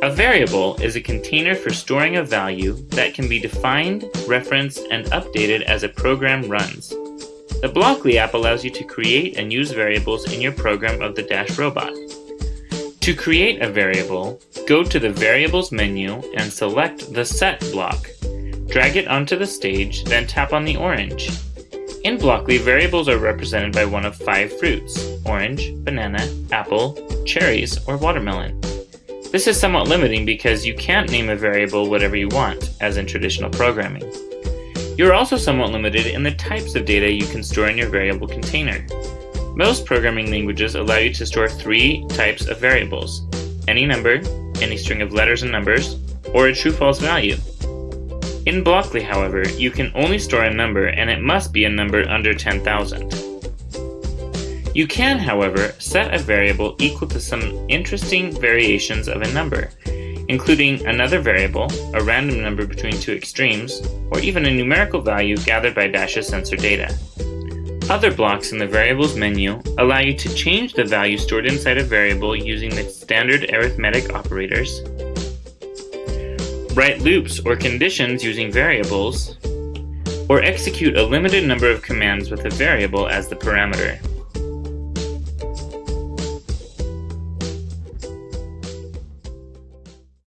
A variable is a container for storing a value that can be defined, referenced, and updated as a program runs. The Blockly app allows you to create and use variables in your program of the Dash robot. To create a variable, go to the Variables menu and select the Set block. Drag it onto the stage, then tap on the orange. In Blockly, variables are represented by one of five fruits, orange, banana, apple, cherries, or watermelon. This is somewhat limiting because you can't name a variable whatever you want, as in traditional programming. You're also somewhat limited in the types of data you can store in your variable container. Most programming languages allow you to store three types of variables, any number, any string of letters and numbers, or a true-false value. In Blockly, however, you can only store a number and it must be a number under 10,000. You can, however, set a variable equal to some interesting variations of a number, including another variable, a random number between two extremes, or even a numerical value gathered by Dash's sensor data. Other blocks in the Variables menu allow you to change the value stored inside a variable using the standard arithmetic operators, write loops or conditions using variables, or execute a limited number of commands with a variable as the parameter.